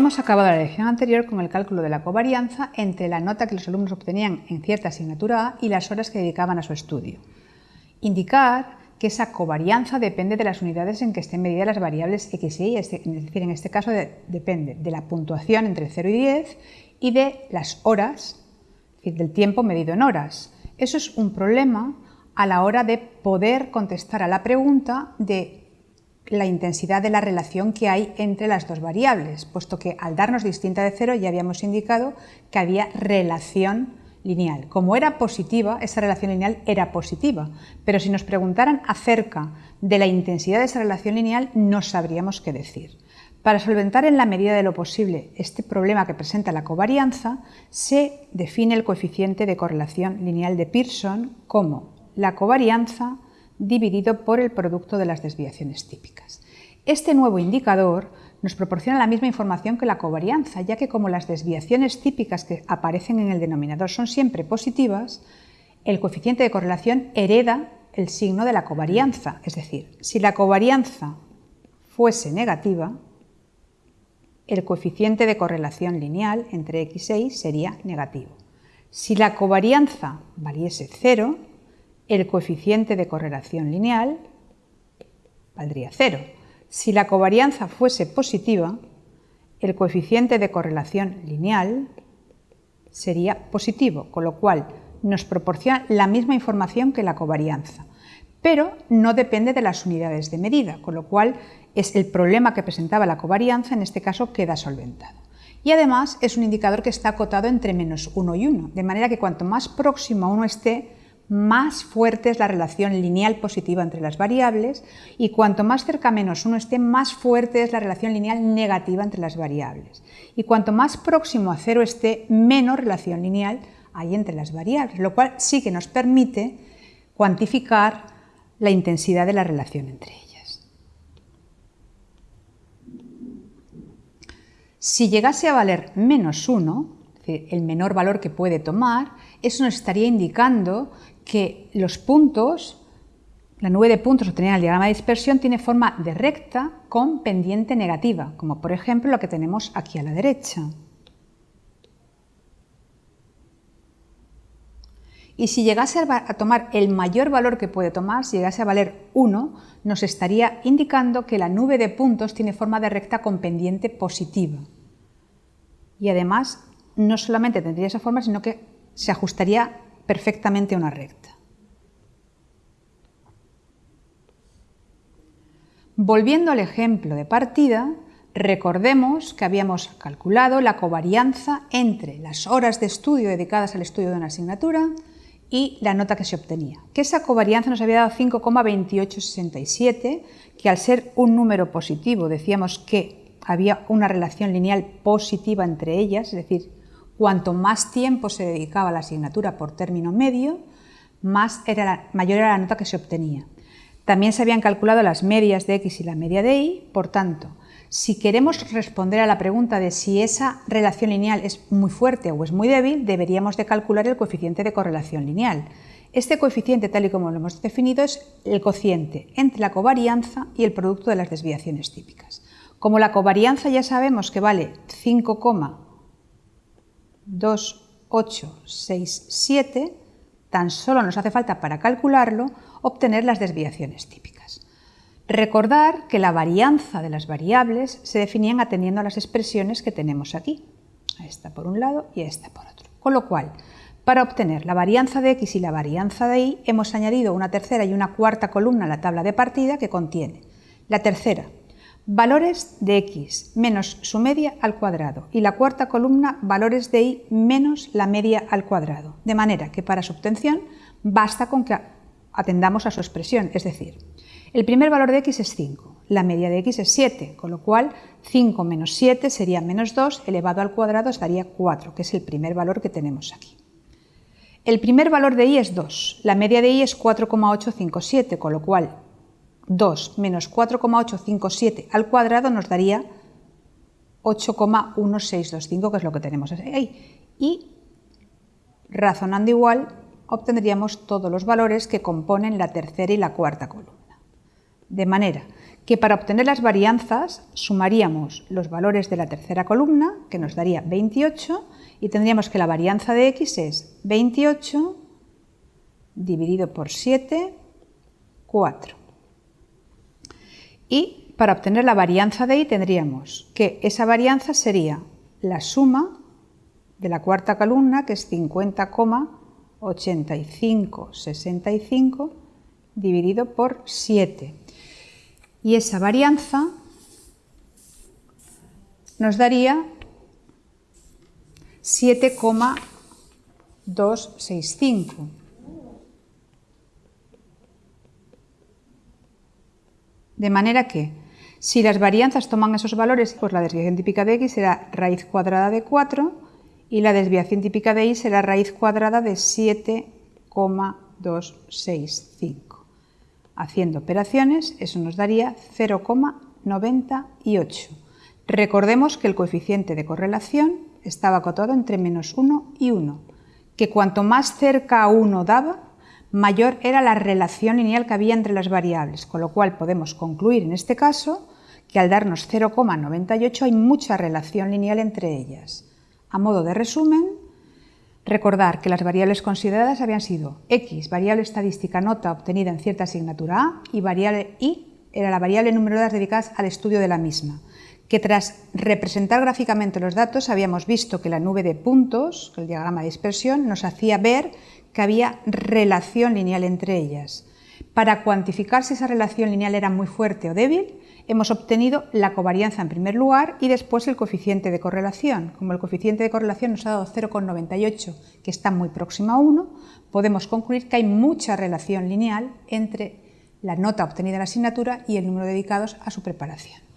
Hemos acabado la lección anterior con el cálculo de la covarianza entre la nota que los alumnos obtenían en cierta asignatura A y las horas que dedicaban a su estudio. Indicar que esa covarianza depende de las unidades en que estén medidas las variables x y y, es decir, en este caso depende de la puntuación entre 0 y 10 y de las horas, es decir, del tiempo medido en horas. Eso es un problema a la hora de poder contestar a la pregunta de la intensidad de la relación que hay entre las dos variables, puesto que al darnos distinta de cero ya habíamos indicado que había relación lineal. Como era positiva, esa relación lineal era positiva, pero si nos preguntaran acerca de la intensidad de esa relación lineal no sabríamos qué decir. Para solventar en la medida de lo posible este problema que presenta la covarianza, se define el coeficiente de correlación lineal de Pearson como la covarianza dividido por el producto de las desviaciones típicas. Este nuevo indicador nos proporciona la misma información que la covarianza, ya que como las desviaciones típicas que aparecen en el denominador son siempre positivas, el coeficiente de correlación hereda el signo de la covarianza, es decir, si la covarianza fuese negativa, el coeficiente de correlación lineal entre x e y sería negativo. Si la covarianza valiese cero, el coeficiente de correlación lineal valdría cero. Si la covarianza fuese positiva, el coeficiente de correlación lineal sería positivo, con lo cual nos proporciona la misma información que la covarianza, pero no depende de las unidades de medida, con lo cual es el problema que presentaba la covarianza, en este caso queda solventado. Y además es un indicador que está acotado entre menos 1 y 1, de manera que cuanto más próximo a 1 esté, más fuerte es la relación lineal positiva entre las variables y cuanto más cerca menos 1 esté, más fuerte es la relación lineal negativa entre las variables. Y cuanto más próximo a cero esté, menos relación lineal hay entre las variables, lo cual sí que nos permite cuantificar la intensidad de la relación entre ellas. Si llegase a valer menos 1, el menor valor que puede tomar, eso nos estaría indicando que los puntos, la nube de puntos obtenida en el diagrama de dispersión tiene forma de recta con pendiente negativa, como por ejemplo lo que tenemos aquí a la derecha. Y si llegase a tomar el mayor valor que puede tomar, si llegase a valer 1, nos estaría indicando que la nube de puntos tiene forma de recta con pendiente positiva. Y además, no solamente tendría esa forma, sino que se ajustaría perfectamente a una recta. Volviendo al ejemplo de partida, recordemos que habíamos calculado la covarianza entre las horas de estudio dedicadas al estudio de una asignatura y la nota que se obtenía. Que esa covarianza nos había dado 5,2867, que al ser un número positivo decíamos que había una relación lineal positiva entre ellas, es decir, cuanto más tiempo se dedicaba a la asignatura por término medio, más era mayor era la nota que se obtenía. También se habían calculado las medias de X y la media de Y, por tanto, si queremos responder a la pregunta de si esa relación lineal es muy fuerte o es muy débil, deberíamos de calcular el coeficiente de correlación lineal. Este coeficiente, tal y como lo hemos definido, es el cociente entre la covarianza y el producto de las desviaciones típicas. Como la covarianza ya sabemos que vale 5, 2, 8, 6, 7, tan solo nos hace falta para calcularlo obtener las desviaciones típicas. Recordar que la varianza de las variables se definían atendiendo a las expresiones que tenemos aquí, a esta por un lado y a esta por otro. Con lo cual, para obtener la varianza de x y la varianza de y, hemos añadido una tercera y una cuarta columna a la tabla de partida que contiene la tercera, valores de x menos su media al cuadrado y la cuarta columna valores de y menos la media al cuadrado, de manera que para su obtención basta con que atendamos a su expresión, es decir, el primer valor de x es 5, la media de x es 7, con lo cual 5 menos 7 sería menos 2 elevado al cuadrado os daría 4, que es el primer valor que tenemos aquí. El primer valor de y es 2, la media de y es 4,857, con lo cual 2 menos 4,857 al cuadrado nos daría 8,1625, que es lo que tenemos ahí. Y razonando igual, obtendríamos todos los valores que componen la tercera y la cuarta columna. De manera que para obtener las varianzas sumaríamos los valores de la tercera columna, que nos daría 28, y tendríamos que la varianza de x es 28 dividido por 7, 4. Y para obtener la varianza de y tendríamos que esa varianza sería la suma de la cuarta columna, que es 50,8565 dividido por 7. Y esa varianza nos daría 7,265. De manera que, si las varianzas toman esos valores, pues la desviación típica de x será raíz cuadrada de 4 y la desviación típica de y será raíz cuadrada de 7,265. Haciendo operaciones, eso nos daría 0,98. Recordemos que el coeficiente de correlación estaba acotado entre menos 1 y 1, que cuanto más cerca a 1 daba, mayor era la relación lineal que había entre las variables, con lo cual podemos concluir en este caso que al darnos 0,98 hay mucha relación lineal entre ellas. A modo de resumen, recordar que las variables consideradas habían sido x, variable estadística nota obtenida en cierta asignatura A, y variable y era la variable número de horas dedicadas al estudio de la misma, que tras representar gráficamente los datos habíamos visto que la nube de puntos, el diagrama de dispersión, nos hacía ver que había relación lineal entre ellas. Para cuantificar si esa relación lineal era muy fuerte o débil, hemos obtenido la covarianza en primer lugar y después el coeficiente de correlación. Como el coeficiente de correlación nos ha dado 0,98, que está muy próximo a 1, podemos concluir que hay mucha relación lineal entre la nota obtenida en la asignatura y el número dedicados a su preparación.